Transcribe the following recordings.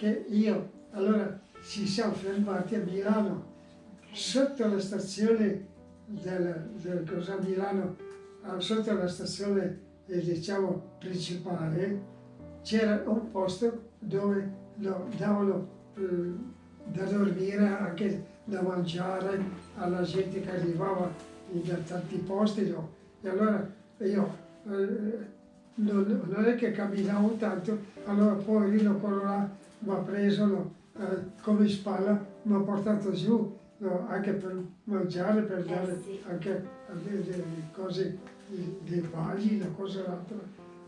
che io, allora ci siamo fermati a Milano, sotto la stazione del, del cosa, Milano, sotto la stazione eh, diciamo principale, c'era un posto dove lo davano eh, da dormire, anche da mangiare alla gente che arrivava da tanti posti. No? E allora io eh, non, non, è che camminavo tanto, allora poi lì quello là mi ha preso no, eh, come spalla, mi ha portato giù no, anche per mangiare, per eh, dare sì. anche delle cose, dei bagli, una cosa o l'altra.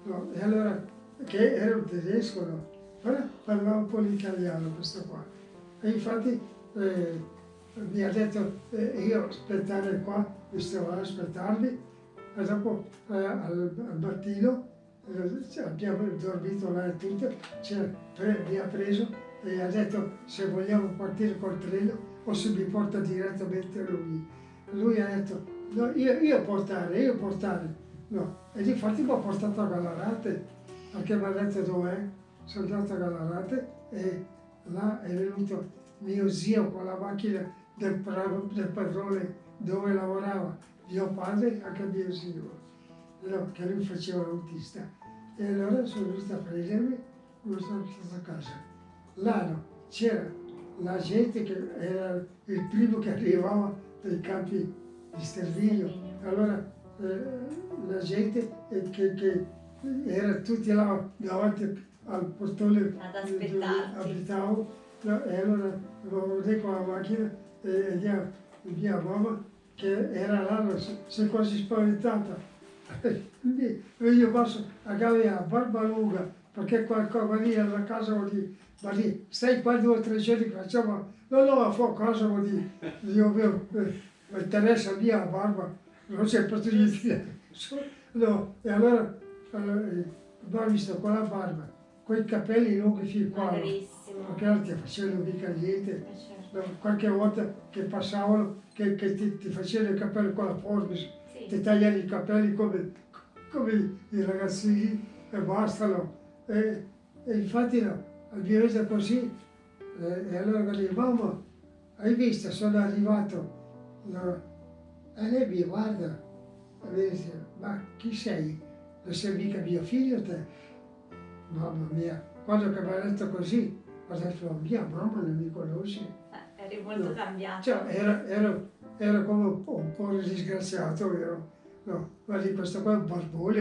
No, e allora, che era un tedesco, no? Però parlava un po' l'italiano questo qua. E infatti eh, mi ha detto, eh, io aspettare qua, mi stavo ad aspettarli, e dopo eh, al, al mattino abbiamo dormito là e tutto, mi ha preso e ha detto se vogliamo partire col treno o se mi porta direttamente lui. Lui ha detto no, io, io portare, io portare. No. E infatti mi ha portato a Galarate, perché mi ha detto dov'è. Sono andato a Galarate e là è venuto mio zio con la macchina del, del padrone dove lavorava, mio padre e anche mio zio che lui faceva l'autista. E allora sono venuto a prendermi e sono stato a casa. Là c'era la gente che era il primo che arrivava dai campi di sterminio. Allora eh, la gente eh, che, che, era tutti là davanti al portone dove abitavo e allora lo vedevo con la macchina e mia, mia mamma che era là, si è quasi spaventata quindi io passo a casa a barba lunga, perché qualcosa lì alla casa vuol dire, ma lì. Stai qua due o tre giorni facciamo, no no, a fuoco casa vuol dire, io vedo, eh, mi interessa mia la barba, non c'è dire, no, e allora, allora abbiamo visto con la barba, con i capelli lunghi fin qua, perché altri facevano mica niente, eh, certo. qualche volta che passavano, che, che ti, ti facevano i capelli con la forbice, ti tagliare i capelli come, come i ragazzini e basta. No? E, e, infatti no, abbiamo visto così e, e allora dico, mamma, hai visto, sono arrivato. No? E lei mi guarda e mi dice, ma chi sei? Non sei mica mio figlio te? Mamma mia, quando mi ha detto così, ho detto, mia mamma non mi conosce. Eh, eri molto no. cambiato. Cioè, era, ero, era come un po', un po disgraziato, vero? No, ma di questo qua è un barbone,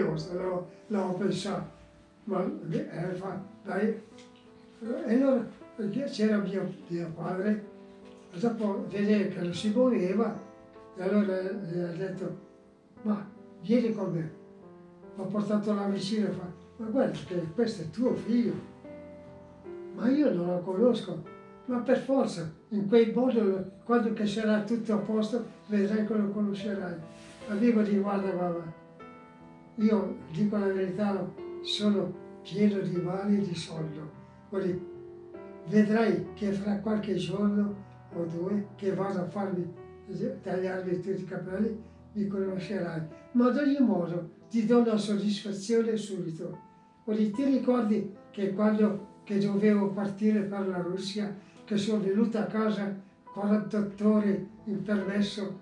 l'avevo pensato. Ma eh, fa, dai, e allora c'era mio, mio padre, e dopo vedere che non si muoveva, e allora gli ha detto, ma vieni con me. Mi ha portato là vicino e fa, ma guarda che questo è tuo figlio. Ma io non lo conosco, ma per forza, in quel modo, quando che sarà tutto a posto, vedrai che lo conoscerai. Amico di guarda papà, io dico la verità, sono pieno di mali e di soldo. Quindi, vedrai che fra qualche giorno o due che vado a farmi tagliarmi tutti i capelli, mi conoscerai. Ma ad ogni modo ti do una soddisfazione subito. Quindi ti ricordi che quando che dovevo partire per la Russia che sono venuta a casa 48 ore in permesso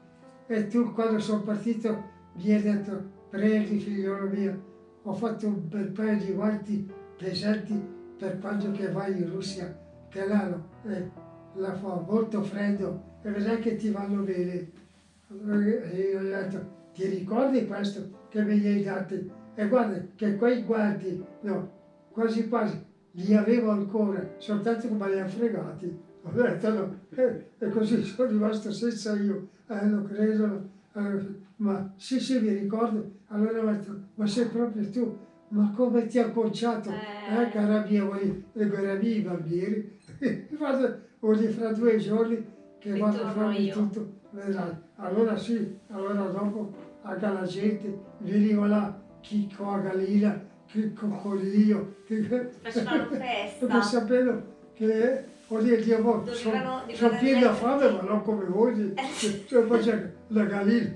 e tu quando sono partito mi hai detto prendi figliolo mio, ho fatto un bel paio di guanti pesanti per quando che vai in Russia, che là eh, fa molto freddo e vedrai che ti vanno bene. E io ho detto, ti ricordi questo che me li hai dati? E guarda che quei guanti, no, quasi quasi, li avevo ancora, soltanto che me li hanno fregati. Ho detto no, e, e così sono rimasto senza io, eh, lo credo, eh, ma sì sì mi ricordo, allora ho detto, ma sei proprio tu, ma come ti ha conciato, eh, eh cara mia, vuoi legare i bambini? vado, voglio fra due giorni che vado a farmi tutto, vedrai. Allora sì, allora dopo anche la gente veniva là, chi con la gallina, che coccolio, che facevano festa. Per sapere che voglio dire, boh, sono son pieni da fame, ma non come voi, cioè faccio la gallina.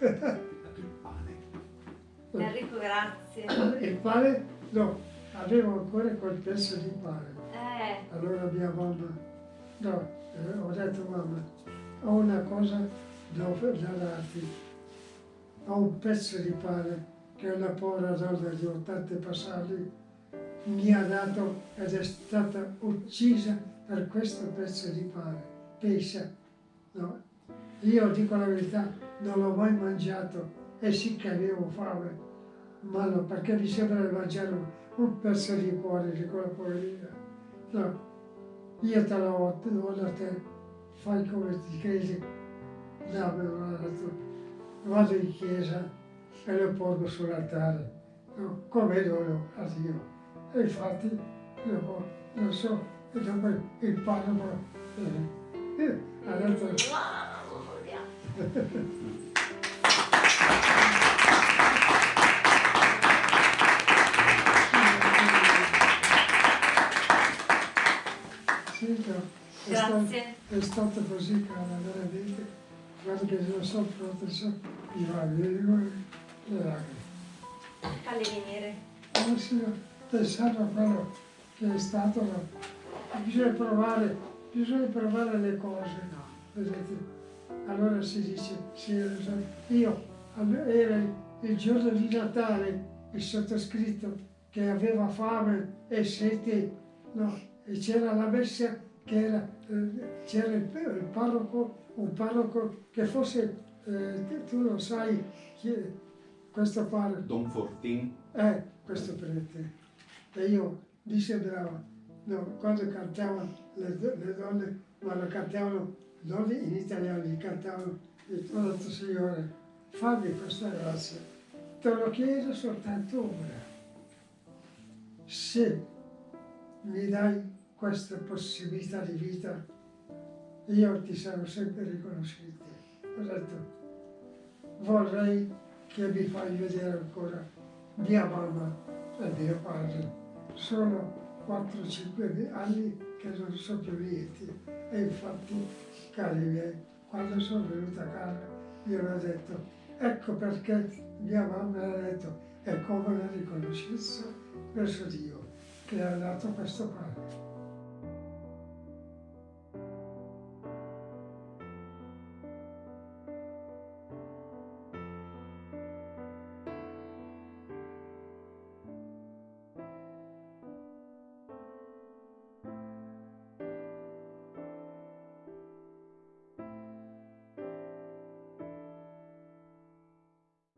Il pane. Enrico, grazie. Il pane, no, avevo ancora quel pezzo di pane. Eh, Eh. Allora mia mamma, no, eh, ho detto mamma, ho una cosa da, da darti, ho un pezzo di pane che una povera donna di 80 passati mi ha dato ed è stata uccisa per questo pezzo di pane. Pensa, no? Io dico la verità, non l'ho mai mangiato e sì che avevo fame, ma no, perché mi sembra di mangiare un, pezzo di cuore di quella poverina. No, io te lo do da te, fai come ti credi, dammelo. Vado in chiesa e lo porgo sull'altare, come dono a Dio. E infatti, dopo, non so, e dopo il parroco eh, eh, ha detto è, stato, è stato così, cara, veramente. Guarda che non so proprio, so, mi va bene, le lacrime. Falli venire. Si pensare a quello che è stato, bisogna provare, bisogna provare le cose, no. Vedete? Allora si dice, sì, io, era il giorno di Natale, il sottoscritto che aveva fame e sete, no, e c'era la messa che era, eh, c'era il, il parroco, un parroco che fosse, eh, tu lo sai, chi questo parroco, Don Fortin, eh, questo prete. E io mi sembrava, no, quando cantavano le, le donne, lo cantavano non in italiano, li cantavano, e ho detto Signore, fammi questa grazia, te lo chiedo soltanto ora. Se mi dai questa possibilità di vita, io ti sarò sempre riconoscente. Ho detto, vorrei che mi fai vedere ancora mia mamma e mio padre. Sono 4-5 anni che non so più niente e infatti, cari miei, quando sono venuta a casa io le ho detto, ecco perché mia mamma ha detto, è come una riconoscenza verso Dio che ha dato questo pane.